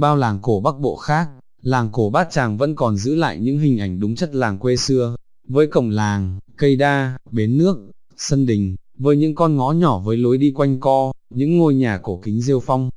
bao làng cổ Bắc Bộ khác, làng cổ Bát Tràng vẫn còn giữ lại những hình ảnh đúng chất làng quê xưa, với cổng làng, cây đa, bến nước, sân đình, với những con ngõ nhỏ với lối đi quanh co, những ngôi nhà cổ kính rêu phong.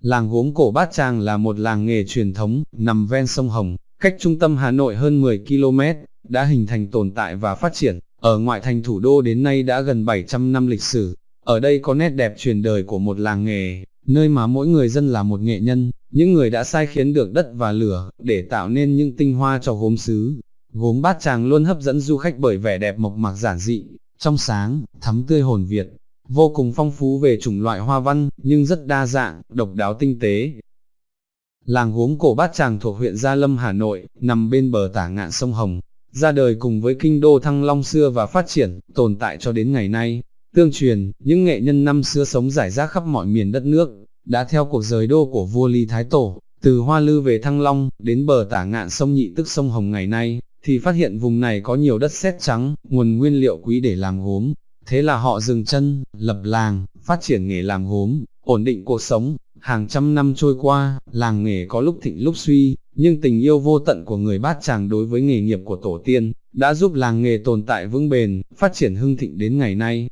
Làng gốm cổ Bát Tràng là một làng nghề truyền thống, nằm ven sông Hồng, cách trung tâm Hà Nội hơn 10 km, đã hình thành tồn tại và phát triển, ở ngoại thành thủ đô đến nay đã gần 700 năm lịch sử. Ở đây có nét đẹp truyền đời của một làng nghề, nơi mà mỗi người dân là một nghệ nhân, những người đã sai khiến được đất và lửa, để tạo nên những tinh hoa cho gốm xứ. Gốm bát tràng luôn hấp dẫn du khách bởi vẻ đẹp mộc mạc giản dị, trong sáng, thắm tươi hồn Việt, vô cùng phong phú về chủng loại hoa văn, nhưng rất đa dạng, độc đáo tinh tế. Làng gốm cổ bát tràng thuộc huyện Gia Lâm Hà Nội, nằm bên bờ tả ngạn sông Hồng, ra đời cùng với kinh đô Thăng Long xưa và phát triển, tồn tại cho đến ngày nay. Tương truyền, những nghệ nhân năm xưa sống rải rác khắp mọi miền đất nước, đã theo cuộc rời đô của vua Lý Thái Tổ, từ Hoa Lư về Thăng Long, đến bờ tả ngạn sông Nhị tức sông Hồng ngày nay, thì phát hiện vùng này có nhiều đất sét trắng, nguồn nguyên liệu quý để làm gốm. Thế là họ dừng chân, lập làng, phát triển nghề làm gốm, ổn định cuộc sống. Hàng trăm năm trôi qua, làng nghề có lúc thịnh lúc suy, nhưng tình yêu vô tận của người bát tràng đối với nghề nghiệp của tổ tiên, đã giúp làng nghề tồn tại vững bền, phát triển hưng thịnh đến ngày nay.